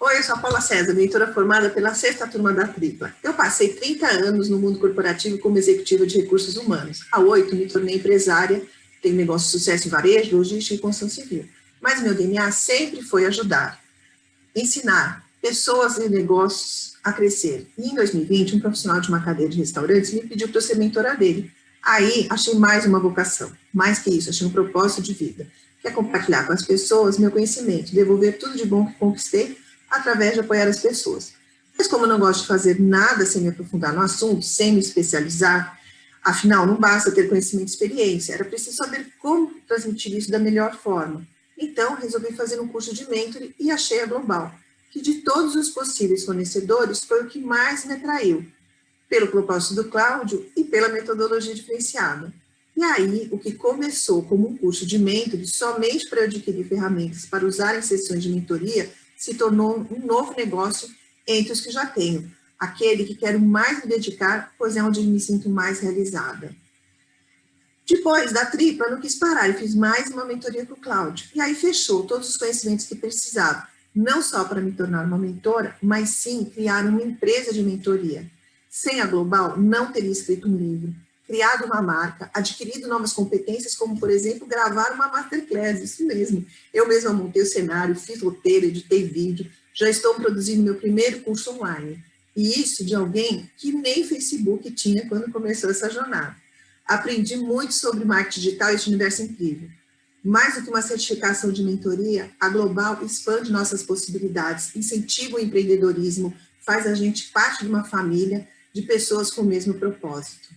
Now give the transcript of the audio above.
Oi, eu sou a Paula César, mentora formada pela sexta turma da Tripla. Eu passei 30 anos no mundo corporativo como executiva de recursos humanos. Há oito me tornei empresária, tenho negócio de sucesso em varejo, logística e construção civil. Mas meu DNA sempre foi ajudar, ensinar pessoas e negócios a crescer. E em 2020, um profissional de uma cadeia de restaurantes me pediu para ser mentora dele. Aí, achei mais uma vocação. Mais que isso, achei um propósito de vida. Que é compartilhar com as pessoas meu conhecimento, devolver tudo de bom que conquistei através de apoiar as pessoas. Mas como eu não gosto de fazer nada sem me aprofundar no assunto, sem me especializar, afinal, não basta ter conhecimento e experiência, era preciso saber como transmitir isso da melhor forma. Então, resolvi fazer um curso de mentoring e achei a Global, que de todos os possíveis fornecedores foi o que mais me atraiu, pelo propósito do Cláudio e pela metodologia diferenciada. E aí, o que começou como um curso de mentoring somente para adquirir ferramentas para usar em sessões de mentoria, se tornou um novo negócio entre os que já tenho, aquele que quero mais me dedicar, pois é onde me sinto mais realizada. Depois da tripla, não quis parar e fiz mais uma mentoria com o Cláudio. E aí fechou todos os conhecimentos que precisava, não só para me tornar uma mentora, mas sim criar uma empresa de mentoria. Sem a Global, não teria escrito um livro, criado uma marca, adquirido novas competências, como, por exemplo, gravar uma masterclass, isso mesmo. Eu mesma montei o cenário, fiz roteiro, editei vídeo, já estou produzindo meu primeiro curso online. E isso de alguém que nem Facebook tinha quando começou essa jornada. Aprendi muito sobre marketing digital e este universo incrível. Mais do que uma certificação de mentoria, a Global expande nossas possibilidades, incentiva o empreendedorismo, faz a gente parte de uma família de pessoas com o mesmo propósito.